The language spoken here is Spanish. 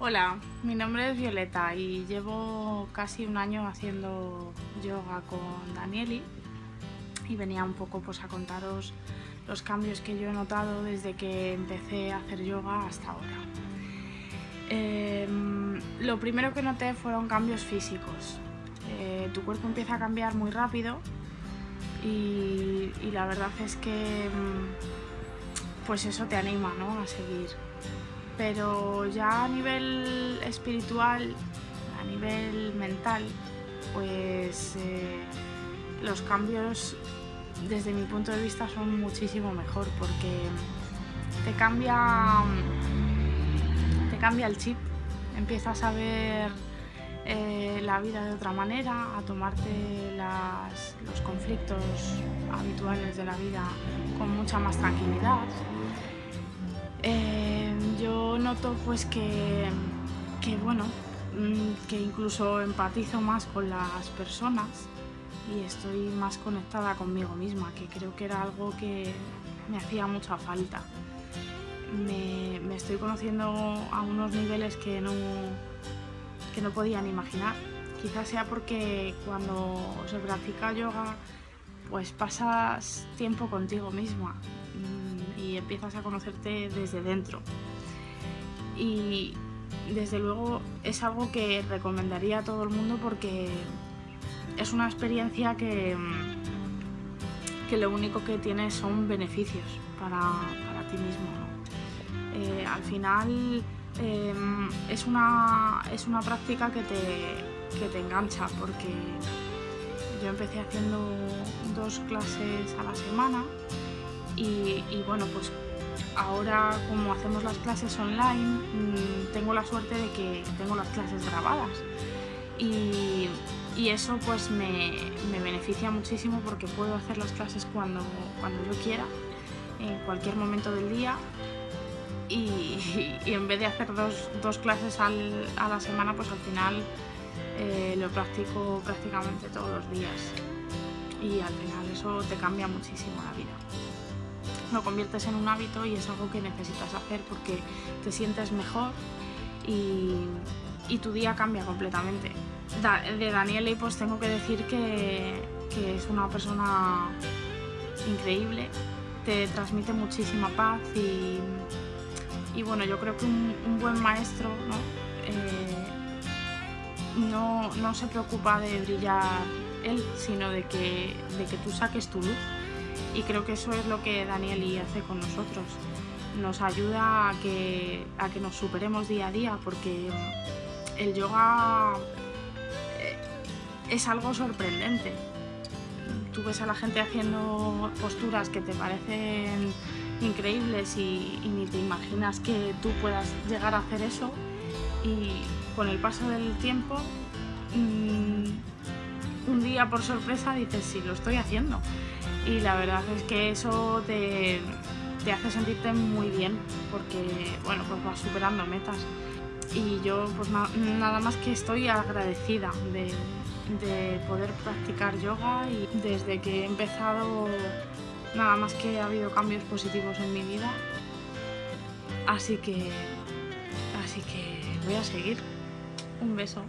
Hola, mi nombre es Violeta y llevo casi un año haciendo yoga con Danieli y venía un poco pues a contaros los cambios que yo he notado desde que empecé a hacer yoga hasta ahora. Em, lo primero que noté fueron cambios físicos. Eh, tu cuerpo empieza a cambiar muy rápido y, y la verdad es que mm, pues eso te anima ¿no? a seguir pero ya a nivel espiritual, a nivel mental, pues eh, los cambios desde mi punto de vista son muchísimo mejor porque te cambia, te cambia el chip, empiezas a ver eh, la vida de otra manera, a tomarte los conflictos habituales de la vida con mucha más tranquilidad. Eh, yo noto pues que, bueno, mm, que incluso empatizo más con las personas y estoy más conectada conmigo misma, que creo que era algo que me hacía mucha falta. Me, estoy conociendo a unos niveles que no, que no podían imaginar. Quizás sea porque cuando se practica yoga, pues pasas tiempo contigo misma mm, y empiezas a conocerte desde dentro y desde luego es algo que recomendaría a todo el mundo porque es una experiencia que, que lo único que tiene son beneficios para, ti mismo. Eh, al final em, es, una, es una práctica que te, que te engancha porque yo empecé haciendo dos clases a la semana y bueno, pues ahora como hacemos las clases online, mm, tengo la suerte de que tengo las clases grabadas. Y, eso pues me, beneficia muchísimo porque puedo hacer las clases cuando, cuando yo quiera, en cualquier momento del día. Y, en vez de hacer dos, clases a la semana pues al final eh, lo practico prácticamente todos los días. Y al final eso te cambia muchísimo la vida lo conviertes en un hábito y es algo que necesitas hacer porque te sientes mejor y, tu día cambia completamente. de Daniele pues tengo que decir que, es una persona increíble, te transmite muchísima paz y, bueno, yo creo que un, buen maestro eh, ¿no? no, se preocupa de brillar él, sino de que, de que tú saques tu luz y creo que eso es lo que Danieli hace con nosotros. Nos ayuda a que, a que nos superemos día a día porque el yoga eh, es algo sorprendente. Tú ves a la gente haciendo posturas que te parecen increíbles y, ni te imaginas que tú puedas llegar a hacer eso y con el paso del tiempo mm, un día por sorpresa dices sí, lo estoy haciendo y la verdad es que eso te, hace sentirte muy bien porque bueno pues vas superando metas. Y yo pues nada más que estoy agradecida de, de, poder practicar yoga y desde que he empezado nada más que ha habido cambios positivos en mi vida. Así que así que voy a seguir. Un beso